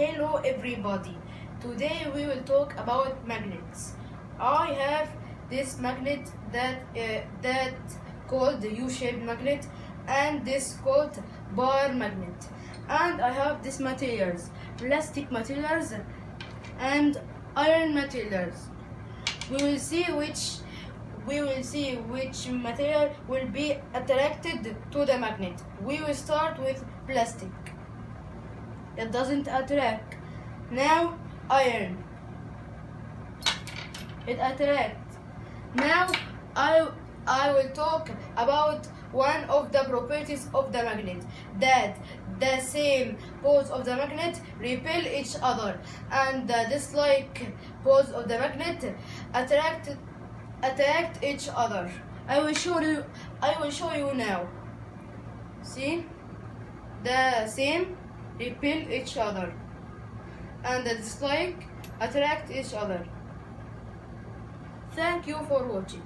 Hello everybody. Today we will talk about magnets. I have this magnet that uh, that called the U-shaped magnet and this called bar magnet. And I have these materials, plastic materials and iron materials. We will see which we will see which material will be attracted to the magnet. We will start with plastic. It doesn't attract. Now iron. It attracts. Now I I will talk about one of the properties of the magnet that the same poles of the magnet repel each other and the dislike poles of the magnet attract attract each other. I will show you I will show you now. See? The same repel each other and the dislike attract each other. Thank you for watching.